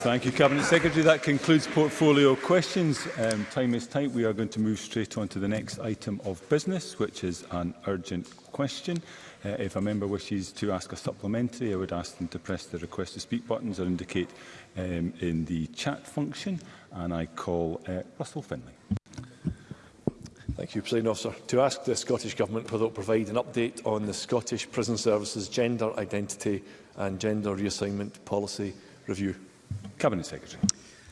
Thank you, Cabinet Secretary. That concludes portfolio questions. Um, time is tight. We are going to move straight on to the next item of business, which is an urgent question. Uh, if a member wishes to ask a supplementary, I would ask them to press the request to speak buttons or indicate um, in the chat function. And I call uh, Russell Finlay. Thank you, President Officer. To ask the Scottish Government whether it will provide an update on the Scottish Prison Services Gender Identity and Gender Reassignment Policy Review. Cabinet Secretary.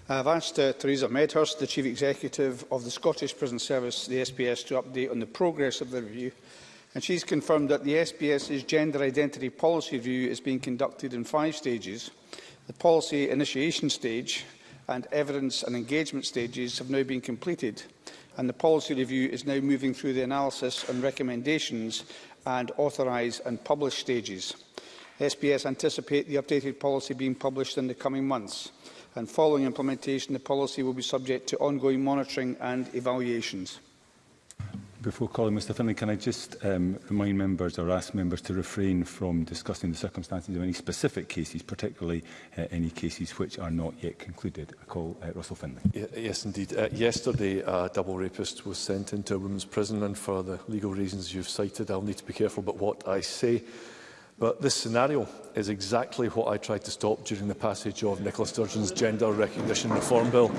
I have asked uh, Theresa Medhurst, the Chief Executive of the Scottish Prison Service, the SPS, to update on the progress of the review. And she's confirmed that the SPS's gender identity policy review is being conducted in five stages. The policy initiation stage and evidence and engagement stages have now been completed and the policy review is now moving through the analysis and recommendations and authorise and publish stages. SBS anticipate the updated policy being published in the coming months. And following implementation, the policy will be subject to ongoing monitoring and evaluations. Before calling Mr Finlay, can I just um, remind members or ask members to refrain from discussing the circumstances of any specific cases, particularly uh, any cases which are not yet concluded? I call uh, Russell Finlay. Yeah, yes, indeed. Uh, yesterday, a double rapist was sent into a women's prison, and for the legal reasons you've cited, I'll need to be careful about what I say. But this scenario is exactly what I tried to stop during the passage of Nicola Sturgeon's Gender Recognition Reform Bill.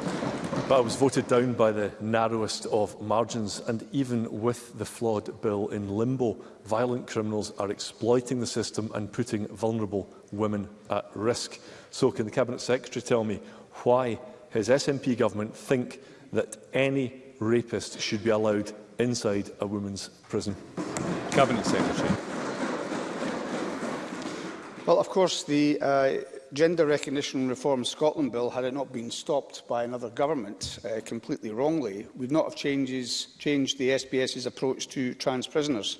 But I was voted down by the narrowest of margins, and even with the flawed bill in limbo, violent criminals are exploiting the system and putting vulnerable women at risk. So can the Cabinet Secretary tell me why his SNP government think that any rapist should be allowed inside a woman's prison? Cabinet Secretary. Well, of course, the uh, Gender Recognition Reform Scotland Bill, had it not been stopped by another government uh, completely wrongly, would not have changes, changed the SBS's approach to trans prisoners,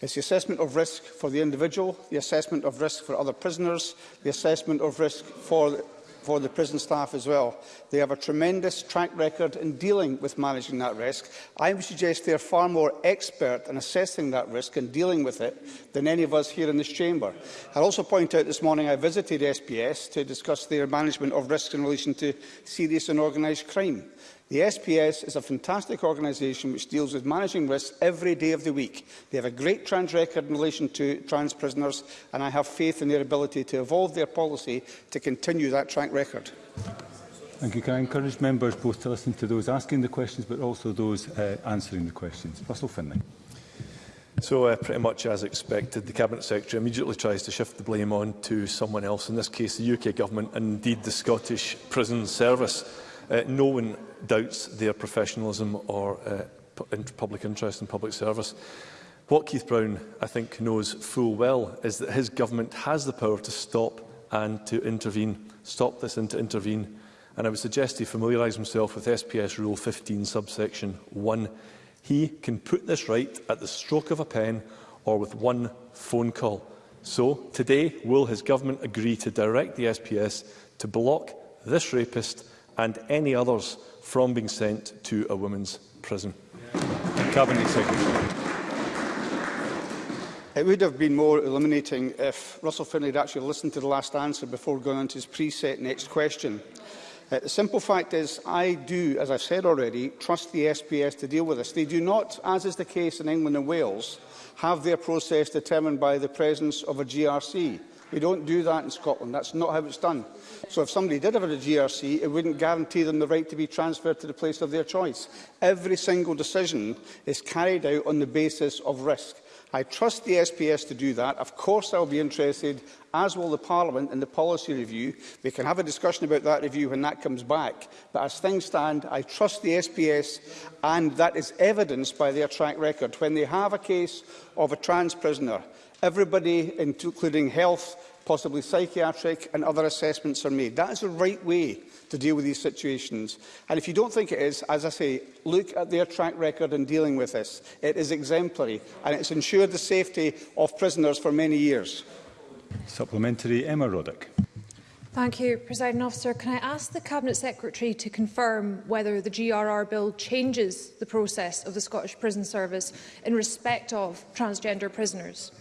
It's the assessment of risk for the individual, the assessment of risk for other prisoners, the assessment of risk for for the prison staff as well. They have a tremendous track record in dealing with managing that risk. I would suggest they are far more expert in assessing that risk and dealing with it than any of us here in this chamber. I also point out this morning I visited SPS to discuss their management of risk in relation to serious and organised crime. The SPS is a fantastic organisation which deals with managing risks every day of the week. They have a great trans record in relation to trans prisoners, and I have faith in their ability to evolve their policy to continue that track record. Thank you. Can I encourage members both to listen to those asking the questions but also those uh, answering the questions? Russell Finlay. So, uh, pretty much as expected, the Cabinet Secretary immediately tries to shift the blame on to someone else, in this case the UK Government and indeed the Scottish Prison Service. Uh, no one doubts their professionalism or uh, in public interest in public service. What Keith Brown, I think, knows full well is that his government has the power to stop and to intervene, stop this and to intervene. And I would suggest he familiarise himself with SPS Rule 15, subsection 1. He can put this right at the stroke of a pen or with one phone call. So, today, will his government agree to direct the SPS to block this rapist and any others from being sent to a women's prison. Yeah. Cabinet Secretary. It would have been more illuminating if Russell Finlay had actually listened to the last answer before going on to his preset next question. Uh, the simple fact is I do, as I've said already, trust the SPS to deal with this. They do not, as is the case in England and Wales, have their process determined by the presence of a GRC. We don't do that in Scotland. That's not how it's done. So if somebody did have a GRC, it wouldn't guarantee them the right to be transferred to the place of their choice. Every single decision is carried out on the basis of risk. I trust the SPS to do that. Of course, I'll be interested, as will the Parliament, in the policy review. We can have a discussion about that review when that comes back. But as things stand, I trust the SPS, and that is evidenced by their track record. When they have a case of a trans prisoner, everybody, including health possibly psychiatric and other assessments are made. That is the right way to deal with these situations. And if you don't think it is, as I say, look at their track record in dealing with this. It is exemplary and it's ensured the safety of prisoners for many years. Supplementary Emma Roddick. Thank you, President Officer. Can I ask the Cabinet Secretary to confirm whether the GRR bill changes the process of the Scottish Prison Service in respect of transgender prisoners?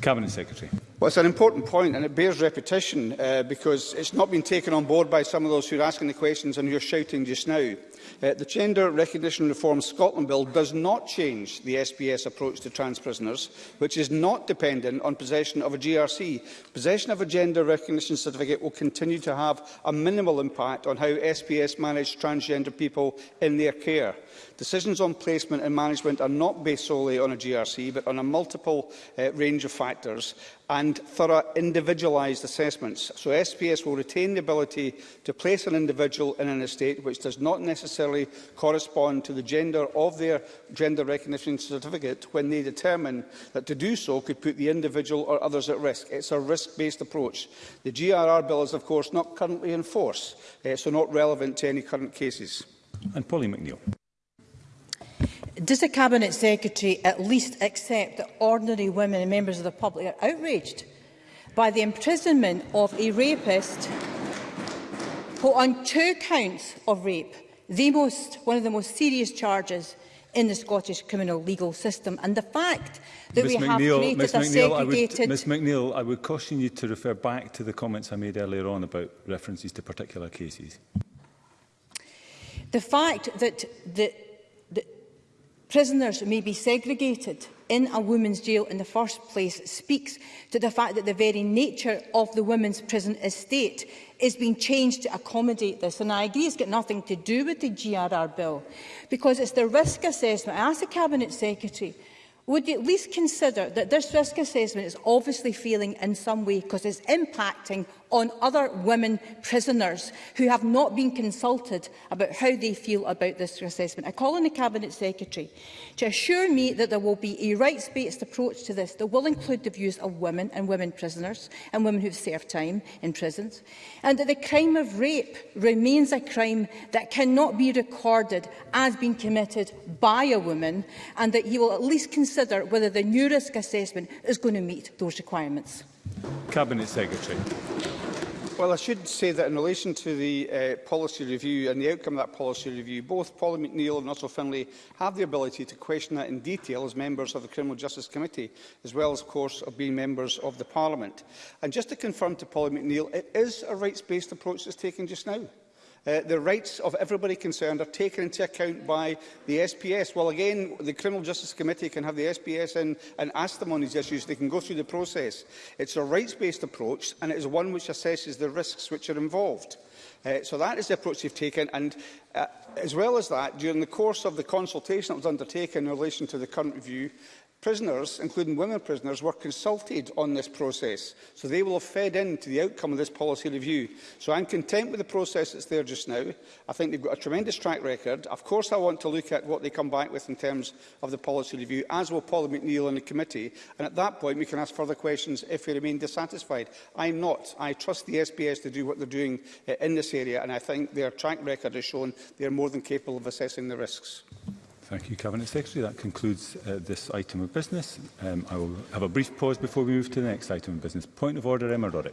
Cabinet Secretary. Well, it's an important point and it bears repetition uh, because it's not been taken on board by some of those who are asking the questions and who are shouting just now. Uh, the Gender Recognition Reform Scotland Bill does not change the SPS approach to trans prisoners, which is not dependent on possession of a GRC. Possession of a gender recognition certificate will continue to have a minimal impact on how SPS manage transgender people in their care. Decisions on placement and management are not based solely on a GRC, but on a multiple uh, range of factors and thorough individualised assessments. So SPS will retain the ability to place an individual in an estate which does not necessarily necessarily correspond to the gender of their gender recognition certificate when they determine that to do so could put the individual or others at risk. It's a risk-based approach. The GRR bill is, of course, not currently in force, uh, so not relevant to any current cases. And Polly McNeill. Does the Cabinet Secretary at least accept that ordinary women and members of the public are outraged by the imprisonment of a rapist who on two counts of rape the most, one of the most serious charges in the Scottish criminal legal system. And the fact that Ms. we McNeil, have created Ms. McNeil, a segregated... Would, Ms McNeill, I would caution you to refer back to the comments I made earlier on about references to particular cases. The fact that the, the prisoners may be segregated in a women's jail in the first place speaks to the fact that the very nature of the women's prison estate is being changed to accommodate this. And I agree it's got nothing to do with the GRR bill, because it's the risk assessment. I ask the Cabinet Secretary, would you at least consider that this risk assessment is obviously failing in some way because it's impacting on other women prisoners who have not been consulted about how they feel about this assessment. I call on the Cabinet Secretary to assure me that there will be a rights-based approach to this that will include the views of women and women prisoners and women who have served time in prisons, and that the crime of rape remains a crime that cannot be recorded as being committed by a woman, and that he will at least consider whether the new risk assessment is going to meet those requirements. Cabinet Secretary. Well, I should say that in relation to the uh, policy review and the outcome of that policy review, both Paul McNeill and Russell Finlay have the ability to question that in detail as members of the Criminal Justice Committee, as well as, of course, of being members of the Parliament. And just to confirm to Paul McNeill, it is a rights-based approach that's taken just now. Uh, the rights of everybody concerned are taken into account by the SPS. Well, again, the Criminal Justice Committee can have the SPS in and ask them on these issues. They can go through the process. It's a rights-based approach, and it is one which assesses the risks which are involved. Uh, so that is the approach they've taken. And uh, as well as that, during the course of the consultation that was undertaken in relation to the current review, Prisoners, including women prisoners, were consulted on this process, so they will have fed into the outcome of this policy review. So I'm content with the process that's there just now. I think they've got a tremendous track record. Of course, I want to look at what they come back with in terms of the policy review, as will Paul McNeill and the committee. And at that point, we can ask further questions if we remain dissatisfied. I'm not. I trust the SPS to do what they're doing eh, in this area, and I think their track record has shown they're more than capable of assessing the risks. Thank you, Cabinet Secretary. That concludes uh, this item of business. Um, I will have a brief pause before we move to the next item of business. Point of order, Emma Roddick.